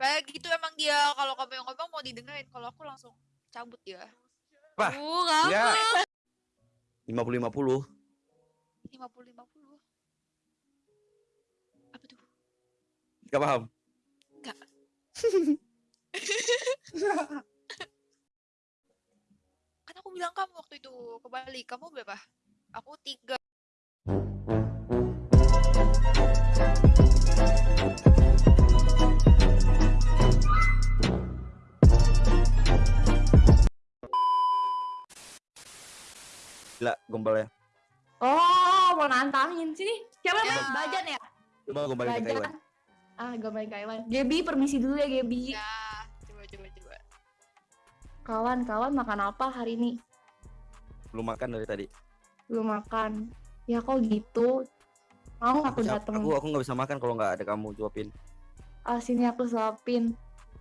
Kayak gitu emang dia kalau kamu yang ngomong mau didengerin, kalau aku langsung cabut dia. Wah, Uh? Ya. lima puluh lima puluh 50 50. Apa tuh? Gak paham Nggak. Kan aku bilang kamu waktu itu ke Bali, kamu berapa? Aku tiga. Gila gombalnya Oh, mau nantangin sini. Siapa Ya. namanya? Bajan ya? Coba gombalin ke Bajan. Iwan Ah, gombalin ke Iwan. Gebi, permisi dulu ya Gebi. Ya, coba coba coba. Kawan, kawan makan apa hari ini? Belum makan dari tadi Belum makan. Ya kok gitu? Mau aku Siap, dateng? Aku aku nggak bisa makan kalau nggak ada kamu jawabin Ah, sini aku suapin.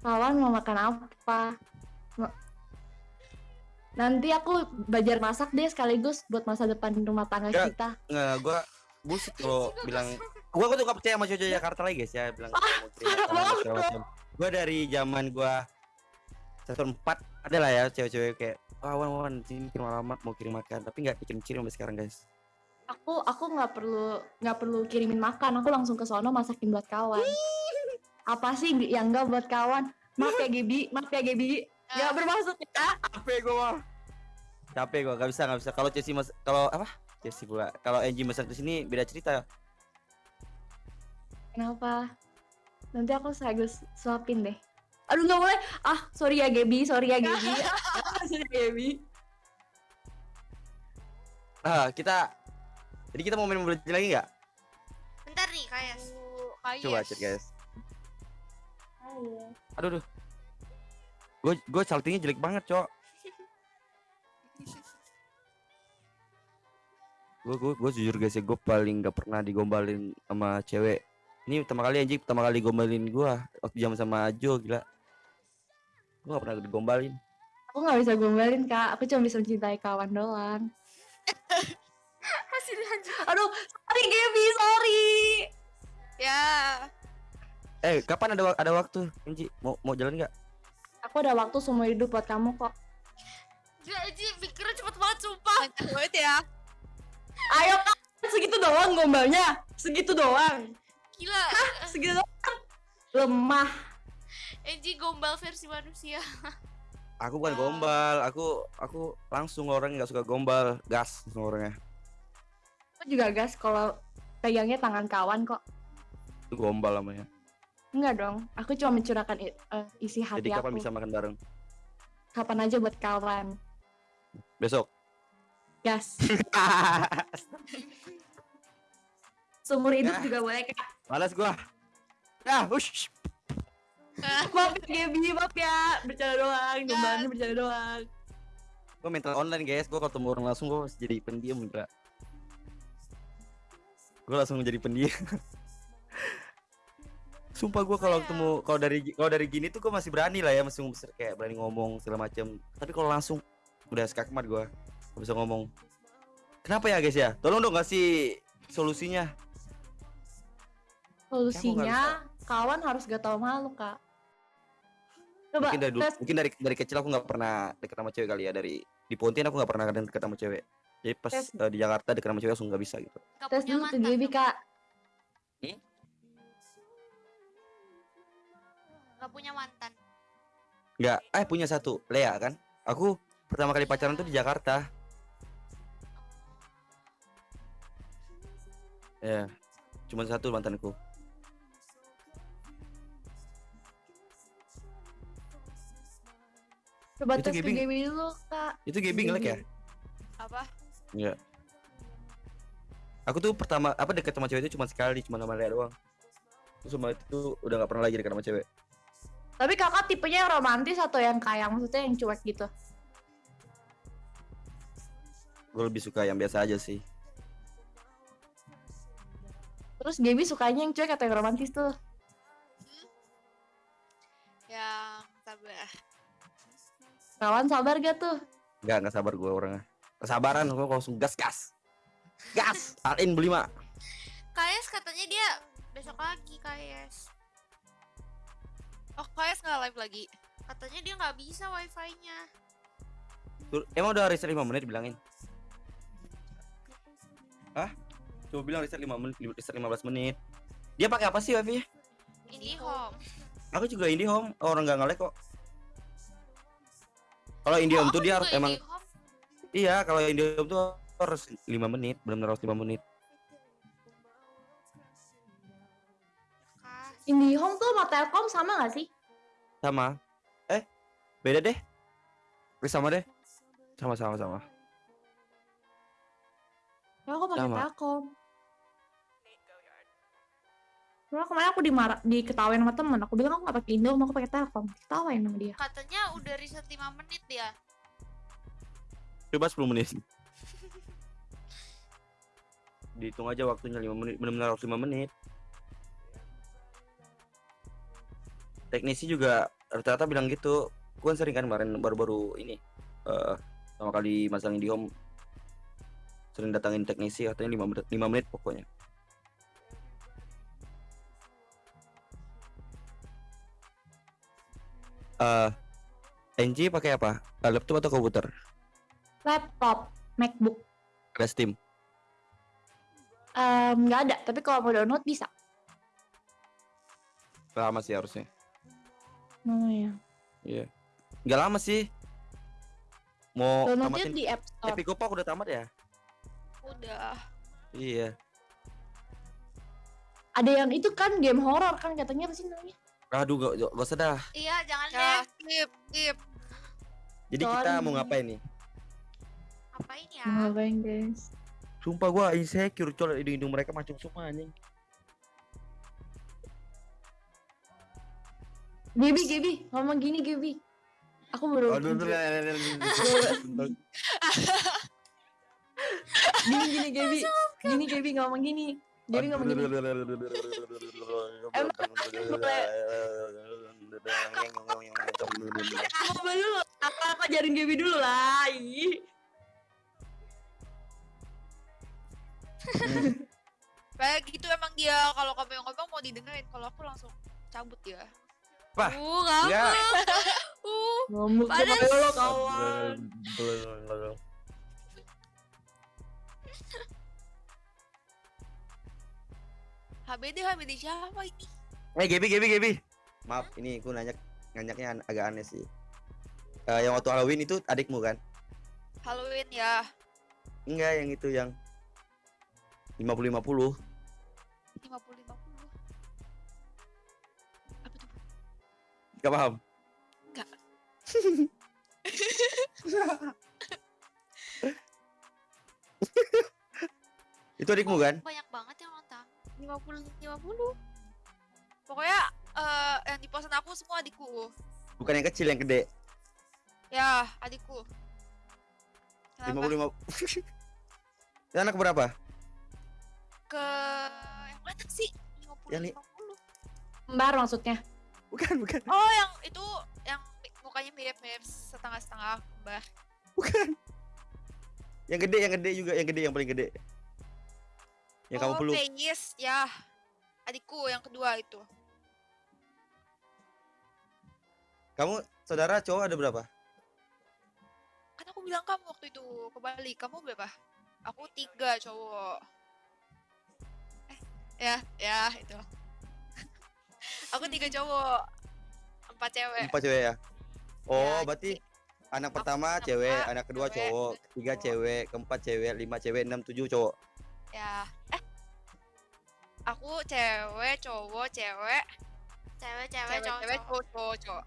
Kawan mau makan apa? Nanti aku belajar masak deh sekaligus buat masa depan rumah tangga Ya. kita. Nggak, gua bullshit kalau bilang gua gua tuh gak percaya sama cowok Jakarta lagi guys ya bilang kirim macam. Gua dari zaman gua satu empat ada lah ya cewek-cewek kayak wah wan wan sini kirim alamat mau kirim makan tapi nggak dikirim kirim sampai sekarang guys Aku aku nggak perlu nggak perlu kirimin makan. Aku langsung ke sono masakin buat kawan. Apa sih yang enggak buat kawan? Maaf ya Gebi, maaf ya Gebi. Gak bermaksud ya. capek gua mah capek gua gak bisa gak bisa kalau Chelsea mas kalau apa Chelsea pula kalau Angie masak di sini beda cerita Kenapa? Nanti aku sekaligus suapin deh. Aduh nggak boleh. Ah sorry ya Gebi, sorry ya Gebi. Ah, sorry ya Gebi. ah kita jadi kita mau main Mobile Legends lagi nggak Bentar nih, kayak kayak. coba chat guys aduh aduh gue gue saltingnya jelek banget cok gue gue gue jujur guys ya gue paling gak pernah digombalin sama cewek ini pertama kali anjing pertama kali gombalin gue waktu jam sama Ajo gila gue gak pernah digombalin Aku nggak bisa gombalin kak. Aku cuma bisa mencintai kawan doang. Masih. Aduh sorry Gebi, sorry. Ya. eh kapan ada ada waktu Anji mau mau jalan nggak Aku ada waktu seumur hidup buat kamu kok. Gila, Ji, pikirnya cepet banget, sumpah. Banget ya. Ayo kak, segitu doang gombalnya. Segitu doang. Gila. Segitu doang. Lemah. Enji gombal versi manusia. aku bukan Ya. gombal aku aku langsung orang nggak suka gombal gas langsung orangnya Aku juga gas kalau pegangnya tangan kawan kok. itu gombal namanya Enggak dong. Aku cuma mencurahkan i- eh, isi hati jadi kapan aku. bisa makan bareng Kapan aja buat kawan. besok Gas. Seumur hidup Ya. juga boleh kak. Malas gua. Ya, ush. Maaf ya Gaby, maaf ya. Bercanda doang, gombalnya bercanda doang. Gua mental online, guys. Gua kalau ketemu orang langsung gua jadi pendiam enggak. Gua langsung menjadi pendiam. Sumpah gua kalau ketemu kalau dari kalau dari gini tuh gua masih berani lah ya, masih kayak berani ngomong segala macam. Tapi kalau langsung udah skakmat gua. Gak bisa ngomong. Kenapa ya, guys ya? Tolong dong kasih solusinya. Solusinya, kawan harus gak tahu malu kak. Coba mungkin dari dulu, tes mungkin dari dari kecil aku nggak pernah deket sama cewek kali ya dari di Pontian aku nggak pernah kadang deket sama cewek jadi pas Tes. eh, di Jakarta deket sama cewek langsung nggak bisa gitu Gak tes dulu ke Gaby dong. Gak punya mantan. nggak. Eh punya satu. Lea kan? Aku pertama kali pacaran tuh di Jakarta. Ya cuma satu mantanku. Coba Itu tes ke Gaby- Gaby dulu kak. itu gaming ngelek ya? Apa? Iya aku tuh pertama apa deket sama cewek itu cuma sekali cuma sama Lea doang. Terus sama itu udah nggak pernah lagi deket sama cewek Tapi kakak tipenya yang romantis atau yang kayak maksudnya yang cuek gitu? gue lebih suka yang biasa aja sih Terus Gaby sukanya yang cuek atau yang romantis tuh? Yang sabar. Kawan sabar gak tuh? nggak nggak sabar gue orangnya kesabaran gue langsung gas gas gas alin beli mak KS katanya dia besok lagi KS. KS nggak live lagi? Katanya dia nggak bisa wifi-nya. Emang udah reset 5 menit bilangin? Hah? Coba bilang reset 5 menit, reset 15 menit. Dia pakai apa sih wifi-nya? IndiHome. Aku juga IndiHome, orang nggak nge-lag kok. Kalau IndiHome Oh, tuh dia harus emang iya, kalau IndiHome tuh harus 5 menit, benar-benar harus 5 menit. IndiHome tuh sama Telkom sama gak sih? Sama. Eh, beda deh. Eh, sama deh. Sama sama sama. Kalau aku pakai. Telkom. Soalnya kemarin aku dimarah, diketawain sama temen. Aku bilang aku gak pakai Indo, aku pakai Telkom. Diketawain sama dia. Katanya udah reset 5 menit ya. Coba 10 menit. Dihitung aja waktunya 5 menit, benar-benar harus 5 menit. Teknisi juga rata-rata bilang gitu. Gue kan sering kan kemarin baru-baru ini eh sama kali masang di home sering datangin teknisi katanya 5 menit 5 menit pokoknya. Eh NG pakai apa? Laptop atau komputer? Laptop, MacBook. Ada Steam. Nggak ada, tapi kalau mau download bisa. Lama sih harusnya. Oh ya. Iya. Nggak lama sih. Mau Downloadnya tamatin di App Store. Epic Kopak udah tamat ya? Udah. Iya. Ada yang itu kan game horror kan katanya apa sih namanya? Aduh, gak, gak, gak usah dah. Iya, jangan Ya, deh. skip, skip. Jadi kita Sorry. mau ngapain nih? Apain ya? Mau Ngapain guys? Sumpah gua insecure col hidung-hidung mereka macam semua anjing. Gaby, Gaby, ngomong gini Gaby. Aku baru Aduh, aduh, gini gini Gaby. Gini Gaby ngomong gini. Gaby ngomong gini. Coba dulu. Apa apa ajarin Gaby dulu lah. Kayak gitu emang dia kalau kamu yang ngomong mau didengerin, kalau aku langsung cabut ya. Apa? Uh? Ya. Uh, Ngomong sama Panas. lo kawan. HBD HBD siapa ini? Eh, Gebi, Gebi, Gebi. Maaf, ini aku nanya nanyaknya an- agak aneh sih. Eh, yang waktu Halloween itu adikmu kan? Halloween ya. Enggak, yang itu yang 50 50. 50 Gak paham? Nggak. itu adikmu kan? Banyak banget yang nonton. 50 50. Pokoknya eh yang di posan aku semua adikku. Bukan yang kecil, yang gede. Ya, adikku. Kenapa? 50 50. Itu anak berapa? Ke yang mana sih? 50 Yang ni- 50. Kembar maksudnya. Bukan, bukan. Oh, yang itu yang mukanya mirip-mirip setengah-setengah kembar. Bukan. Yang gede, yang gede juga, yang gede, yang paling gede. Yang kamu oh, peluk. Penyis, ya. Adikku yang kedua itu. Kamu saudara cowok ada berapa? Kan aku bilang kamu waktu itu ke Bali. Kamu berapa? Aku tiga cowok. Eh, ya, ya itu. Aku tiga cowok. Empat cewek. Empat cewek ya? Oh, Ya, berarti anak aku pertama anak cewek, pertama anak kedua cewek, cowok, cowok. cewek, keempat cewek, lima cewek, enam tujuh cowok. Ya. Eh. Aku cewek, cowok, cewek, Cewek, cewek, cewek, cowok, cewek, cowok. cowok, cowok, cowok.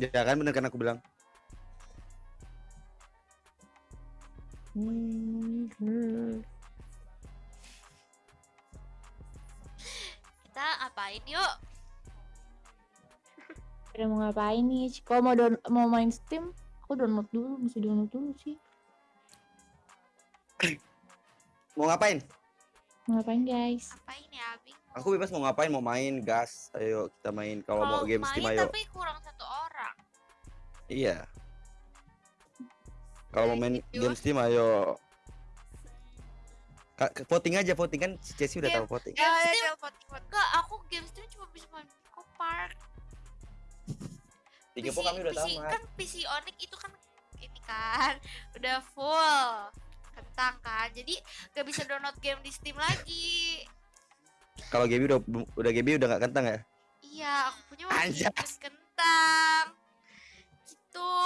Ya kan bener kan aku bilang. Kita apain yuk? Udah mau ngapain nih? Kalau mau down mau main Steam, aku download dulu, mesti download dulu sih. Mau ngapain? Mau ngapain guys? Apain ya, Bing? Aku bebas mau ngapain, mau main gas. Ayo kita main. Kalau mau game Steam main ayo. tapi kurang satu orang. Iya. Kalau mau main game Steam ayo. Voting aja, voting kan si Cesi udah Game- tahu voting. Ya, ya, voting, voting. Enggak, aku game stream cuma bisa main Pico Park. Tiga PC, po kami udah PC, tamat. kan PC Onyx itu kan ini kan udah full. Kentang kan jadi gak bisa download game di Steam lagi. Kalau Gaby udah udah Gaby udah nggak kentang ya? Iya aku punya masih kentang. Gitu